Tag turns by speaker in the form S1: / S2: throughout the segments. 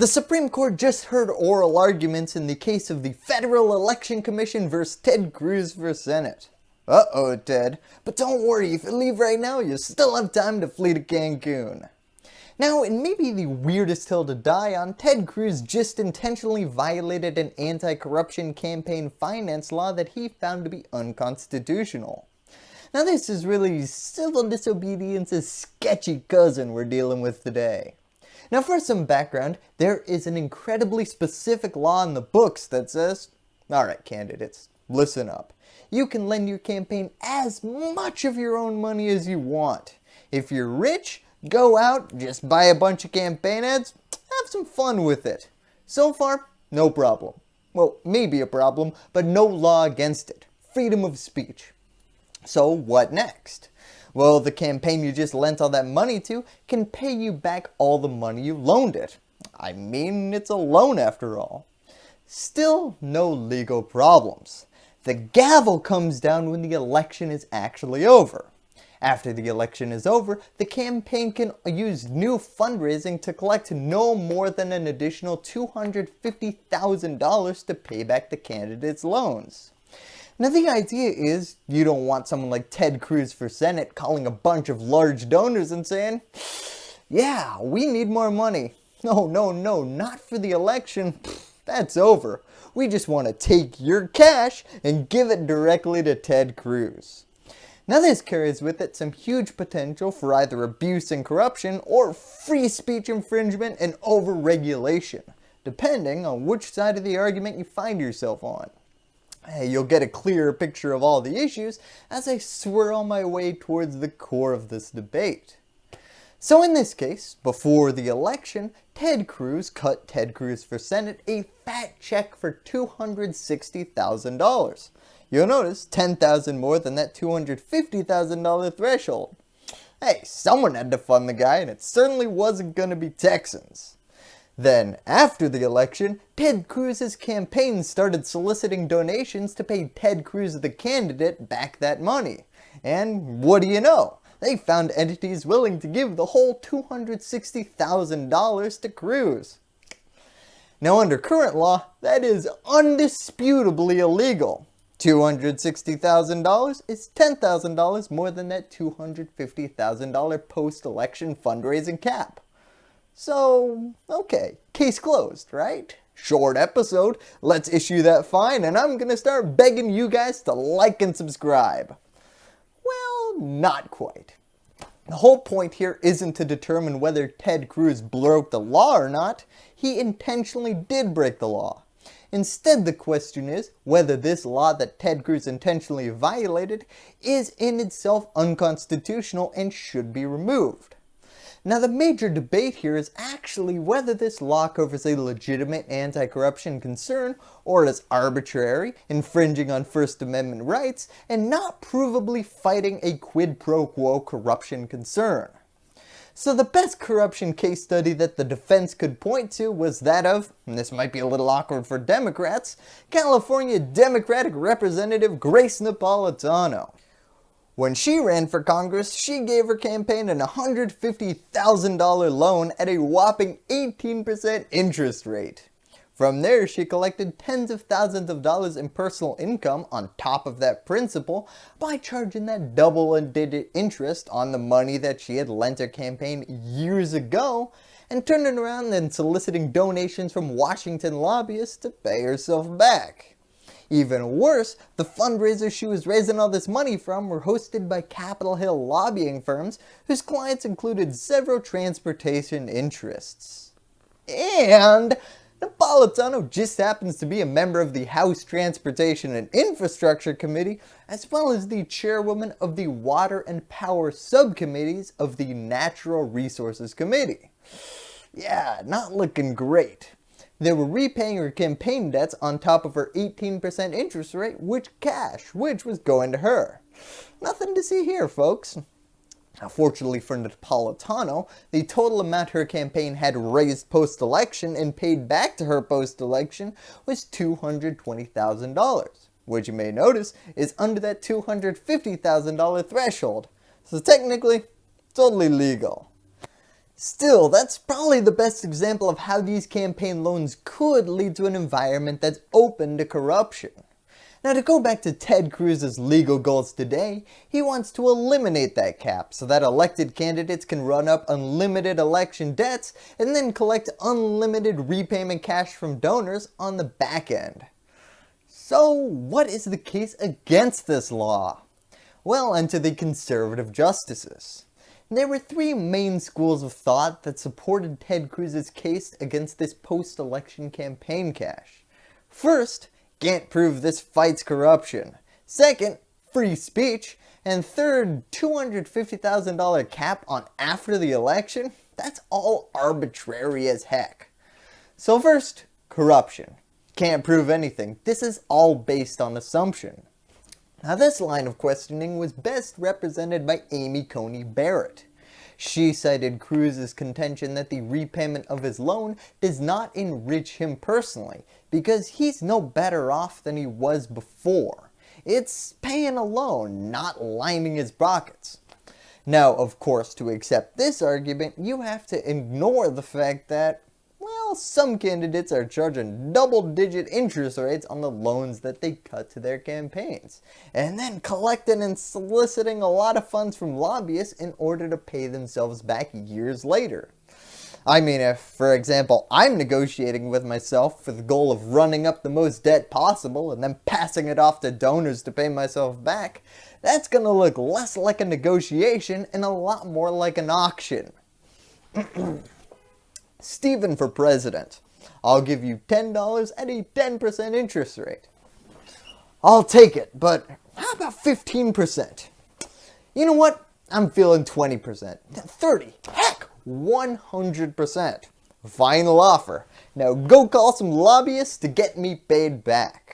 S1: The Supreme Court just heard oral arguments in the case of the Federal Election Commission versus Ted Cruz for Senate. Uh-oh, Ted. But don't worry, if you leave right now, you still have time to flee to Cancun. Now, it may be the weirdest hill to die on, Ted Cruz just intentionally violated an anti-corruption campaign finance law that he found to be unconstitutional. Now this is really civil disobedience's sketchy cousin we're dealing with today. Now for some background, there is an incredibly specific law in the books that says, alright candidates, listen up. You can lend your campaign as much of your own money as you want. If you're rich, go out, just buy a bunch of campaign ads, have some fun with it. So far, no problem. Well, maybe a problem, but no law against it. Freedom of speech. So what next? Well, the campaign you just lent all that money to can pay you back all the money you loaned it. I mean, it's a loan after all. Still no legal problems. The gavel comes down when the election is actually over. After the election is over, the campaign can use new fundraising to collect no more than an additional $250,000 to pay back the candidate's loans. Now the idea is you don't want someone like Ted Cruz for Senate calling a bunch of large donors and saying, yeah, we need more money. No, no, no, not for the election. That's over. We just want to take your cash and give it directly to Ted Cruz. Now this carries with it some huge potential for either abuse and corruption or free speech infringement and overregulation, depending on which side of the argument you find yourself on you'll get a clearer picture of all the issues as I swirl my way towards the core of this debate. So in this case, before the election, Ted Cruz cut Ted Cruz for Senate a fat check for $260,000. You'll notice 10,000 more than that $250,000 threshold. Hey, someone had to fund the guy and it certainly wasn't going to be Texans. Then, after the election, Ted Cruz's campaign started soliciting donations to pay Ted Cruz the candidate back that money. And what do you know? They found entities willing to give the whole $260,000 to Cruz. Now under current law, that is undisputably illegal. $260,000 is $10,000 more than that $250,000 post-election fundraising cap. So, okay, case closed, right? Short episode, let's issue that fine and I'm gonna start begging you guys to like and subscribe. Well, not quite. The whole point here isn't to determine whether Ted Cruz broke the law or not, he intentionally did break the law. Instead the question is whether this law that Ted Cruz intentionally violated is in itself unconstitutional and should be removed. Now the major debate here is actually whether this law covers a legitimate anti-corruption concern or is arbitrary, infringing on First Amendment rights, and not provably fighting a quid pro quo corruption concern. So the best corruption case study that the defense could point to was that of, and this might be a little awkward for Democrats, California Democratic Representative Grace Napolitano. When she ran for Congress, she gave her campaign an $150,000 loan at a whopping 18% interest rate. From there, she collected tens of thousands of dollars in personal income on top of that principal by charging that double-digit interest on the money that she had lent her campaign years ago and turning around and soliciting donations from Washington lobbyists to pay herself back. Even worse, the fundraisers she was raising all this money from were hosted by Capitol Hill lobbying firms whose clients included several transportation interests. And Napolitano just happens to be a member of the House Transportation and Infrastructure Committee as well as the chairwoman of the Water and Power Subcommittees of the Natural Resources Committee. Yeah, not looking great. They were repaying her campaign debts on top of her 18% interest rate, which cash, which was going to her. Nothing to see here, folks. Now, fortunately for Napolitano, the total amount her campaign had raised post-election and paid back to her post-election was $220,000, which you may notice is under that $250,000 threshold. So technically, totally legal. Still, that's probably the best example of how these campaign loans could lead to an environment that's open to corruption. Now to go back to Ted Cruz's legal goals today, he wants to eliminate that cap so that elected candidates can run up unlimited election debts and then collect unlimited repayment cash from donors on the back end. So what is the case against this law? Well, enter the conservative justices. There were three main schools of thought that supported Ted Cruz's case against this post-election campaign cash. First, can't prove this fights corruption. Second, free speech. And third, $250,000 cap on after the election? That's all arbitrary as heck. So first, corruption. Can't prove anything. This is all based on assumption. Now this line of questioning was best represented by Amy Coney Barrett. She cited Cruz's contention that the repayment of his loan does not enrich him personally because he's no better off than he was before. It's paying a loan, not lining his pockets. Now, of course, to accept this argument, you have to ignore the fact that well, some candidates are charging double digit interest rates on the loans that they cut to their campaigns, and then collecting and soliciting a lot of funds from lobbyists in order to pay themselves back years later. I mean if, for example, I'm negotiating with myself for the goal of running up the most debt possible and then passing it off to donors to pay myself back, that's going to look less like a negotiation and a lot more like an auction. Stephen for president. I'll give you $10 at a 10% interest rate. I'll take it, but how about 15%? You know what? I'm feeling 20%, 30, heck, 100%. Final offer. Now go call some lobbyists to get me paid back.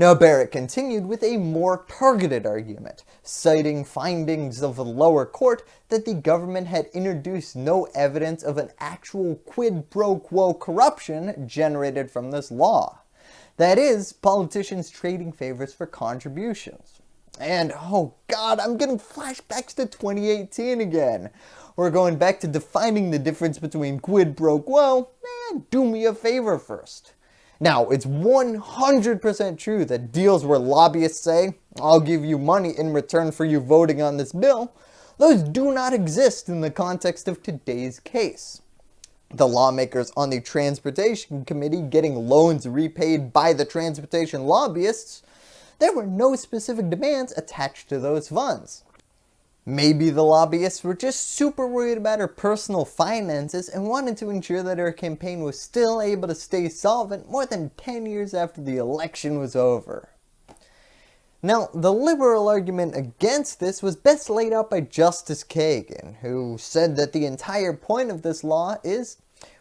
S1: Now Barrett continued with a more targeted argument, citing findings of the lower court that the government had introduced no evidence of an actual quid pro quo corruption generated from this law. That is, politicians trading favors for contributions. And oh god, I'm getting flashbacks to 2018 again. We're going back to defining the difference between quid pro quo and do me a favor first. Now, it's 100% true that deals where lobbyists say, I'll give you money in return for you voting on this bill, those do not exist in the context of today's case. The lawmakers on the Transportation Committee getting loans repaid by the transportation lobbyists, there were no specific demands attached to those funds. Maybe the lobbyists were just super worried about her personal finances and wanted to ensure that her campaign was still able to stay solvent more than 10 years after the election was over. Now, the liberal argument against this was best laid out by Justice Kagan, who said that the entire point of this law is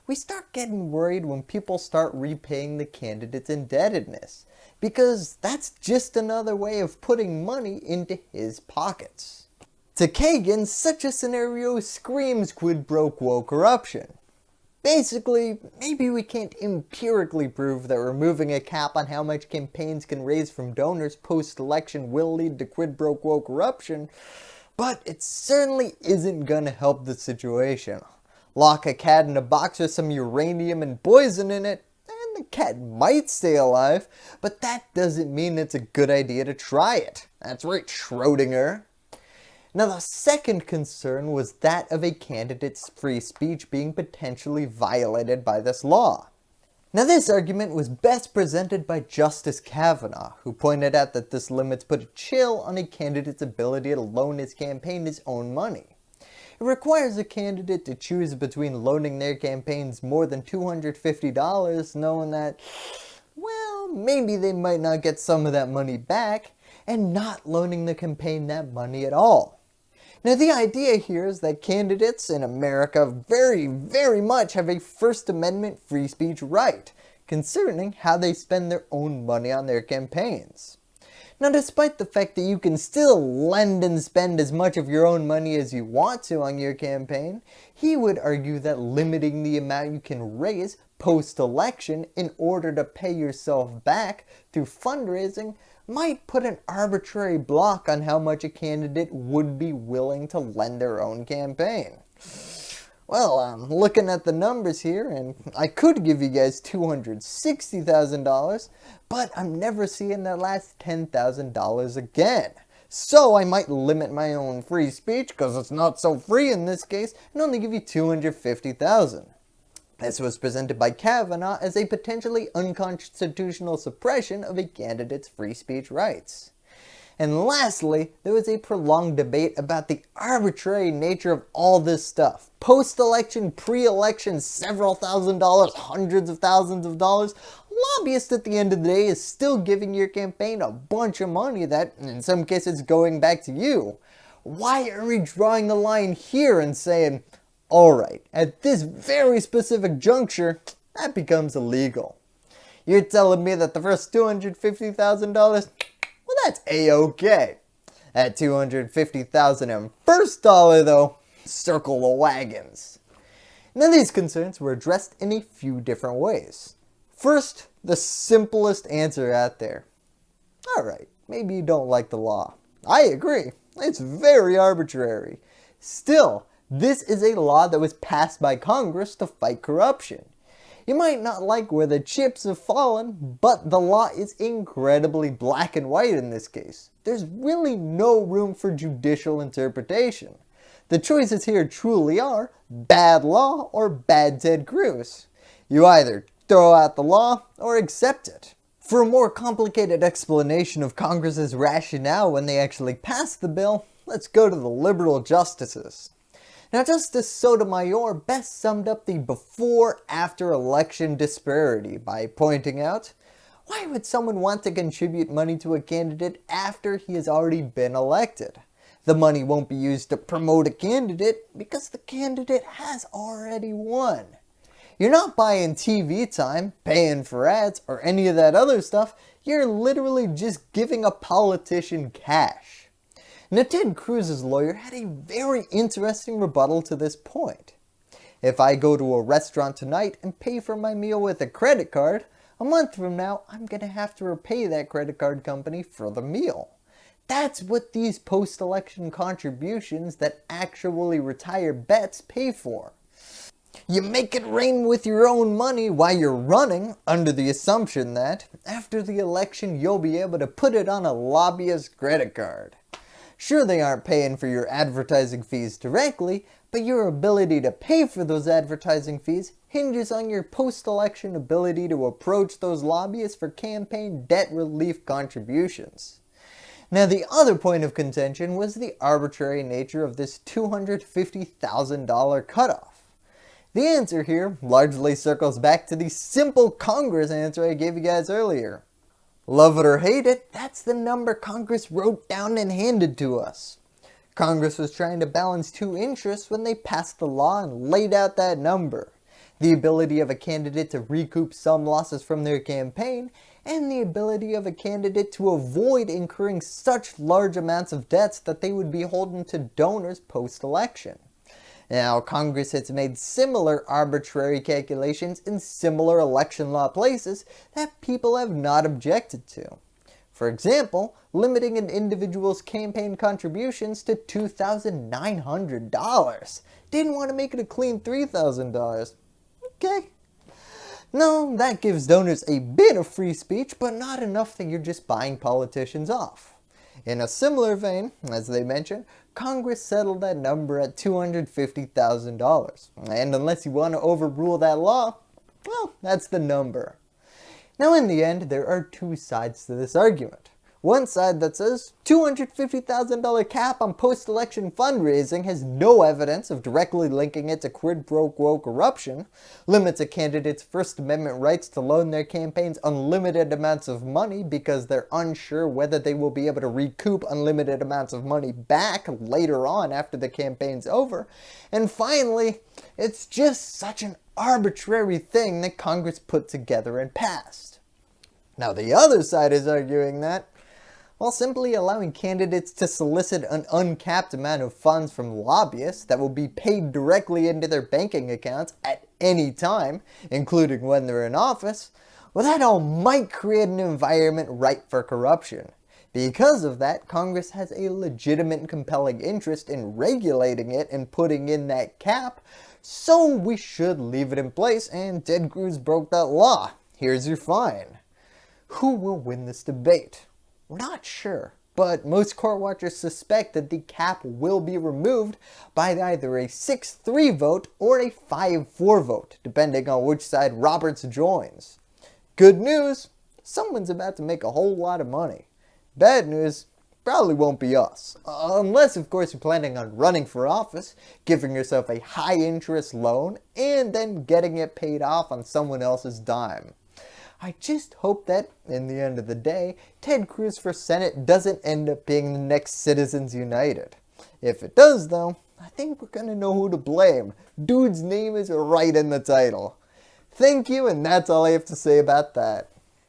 S1: we start getting worried when people start repaying the candidate's indebtedness, because that's just another way of putting money into his pockets. To Kagan, such a scenario screams quid pro quo corruption. Basically, maybe we can't empirically prove that removing a cap on how much campaigns can raise from donors post-election will lead to quid pro quo corruption, but it certainly isn't gonna help the situation. Lock a cat in a box with some uranium and poison in it, and the cat might stay alive, but that doesn't mean it's a good idea to try it. That's right, Schrodinger. Now the second concern was that of a candidate's free speech being potentially violated by this law. Now this argument was best presented by Justice Kavanaugh, who pointed out that this limits put a chill on a candidate's ability to loan his campaign his own money. It requires a candidate to choose between loaning their campaigns more than $250 knowing that, well, maybe they might not get some of that money back, and not loaning the campaign that money at all. Now the idea here is that candidates in America very, very much have a First Amendment free speech right concerning how they spend their own money on their campaigns. Now despite the fact that you can still lend and spend as much of your own money as you want to on your campaign, he would argue that limiting the amount you can raise post-election in order to pay yourself back through fundraising might put an arbitrary block on how much a candidate would be willing to lend their own campaign. Well, I'm looking at the numbers here and I could give you guys $260,000, but I'm never seeing that last $10,000 again. So I might limit my own free speech because it's not so free in this case and only give you 250,000. This was presented by Kavanaugh as a potentially unconstitutional suppression of a candidate's free speech rights. And lastly, there was a prolonged debate about the arbitrary nature of all this stuff. Post-election, pre-election, several thousand dollars, hundreds of thousands of dollars. Lobbyist at the end of the day is still giving your campaign a bunch of money that, in some cases, going back to you. Why are we drawing the line here and saying, alright, at this very specific juncture, that becomes illegal. You're telling me that the first $250,000 well that's a-okay. At $250,000 and first dollar though, circle the wagons. Now these concerns were addressed in a few different ways. First, the simplest answer out there. Alright, maybe you don't like the law. I agree, it's very arbitrary. Still, this is a law that was passed by Congress to fight corruption. You might not like where the chips have fallen, but the law is incredibly black and white in this case. There's really no room for judicial interpretation. The choices here truly are bad law or bad Ted Cruz. You either throw out the law or accept it. For a more complicated explanation of Congress's rationale when they actually passed the bill, let's go to the liberal justices. Now Justice Sotomayor best summed up the before-after election disparity by pointing out, why would someone want to contribute money to a candidate after he has already been elected? The money won't be used to promote a candidate because the candidate has already won. You're not buying TV time, paying for ads, or any of that other stuff. You're literally just giving a politician cash. Now Ted Cruz's lawyer had a very interesting rebuttal to this point. If I go to a restaurant tonight and pay for my meal with a credit card, a month from now I'm going to have to repay that credit card company for the meal. That's what these post-election contributions that actually retire bets pay for. You make it rain with your own money while you're running under the assumption that after the election you'll be able to put it on a lobbyist credit card. Sure they aren't paying for your advertising fees directly, but your ability to pay for those advertising fees hinges on your post-election ability to approach those lobbyists for campaign debt relief contributions. Now the other point of contention was the arbitrary nature of this $250,000 cutoff. The answer here largely circles back to the simple Congress answer I gave you guys earlier. Love it or hate it, that's the number Congress wrote down and handed to us. Congress was trying to balance two interests when they passed the law and laid out that number. The ability of a candidate to recoup some losses from their campaign, and the ability of a candidate to avoid incurring such large amounts of debts that they would be holding to donors post-election. Now, Congress has made similar arbitrary calculations in similar election law places that people have not objected to. For example, limiting an individual's campaign contributions to $2,900. Didn't want to make it a clean $3,000. Okay. No, that gives donors a bit of free speech, but not enough that you're just buying politicians off. In a similar vein, as they mentioned, Congress settled that number at $250,000. And unless you want to overrule that law, well, that's the number. Now in the end, there are two sides to this argument. One side that says $250,000 cap on post-election fundraising has no evidence of directly linking it to quid pro quo corruption, limits a candidate's First Amendment rights to loan their campaigns unlimited amounts of money because they're unsure whether they will be able to recoup unlimited amounts of money back later on after the campaign's over, and finally, it's just such an arbitrary thing that Congress put together and passed. Now the other side is arguing that while simply allowing candidates to solicit an uncapped amount of funds from lobbyists that will be paid directly into their banking accounts at any time, including when they're in office, well that all might create an environment ripe for corruption. Because of that, Congress has a legitimate and compelling interest in regulating it and putting in that cap, so we should leave it in place and Ted Cruz broke that law. Here's your fine. Who will win this debate? We're not sure, but most court watchers suspect that the cap will be removed by either a 6-3 vote or a 5-4 vote, depending on which side Roberts joins. Good news, someone's about to make a whole lot of money. Bad news, probably won't be us. Unless of course you're planning on running for office, giving yourself a high interest loan, and then getting it paid off on someone else's dime. I just hope that, in the end of the day, Ted Cruz for Senate doesn't end up being the next Citizens United. If it does though, I think we're gonna know who to blame. Dude's name is right in the title. Thank you and that's all I have to say about that.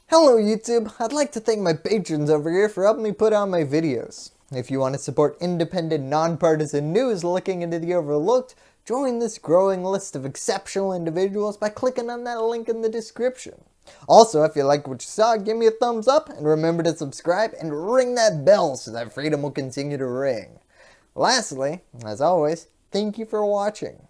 S1: Hello YouTube, I'd like to thank my patrons over here for helping me put out my videos. If you want to support independent, nonpartisan news looking into the overlooked, join this growing list of exceptional individuals by clicking on that link in the description. Also, if you like what you saw, give me a thumbs up and remember to subscribe and ring that bell so that freedom will continue to ring. Lastly, as always, thank you for watching.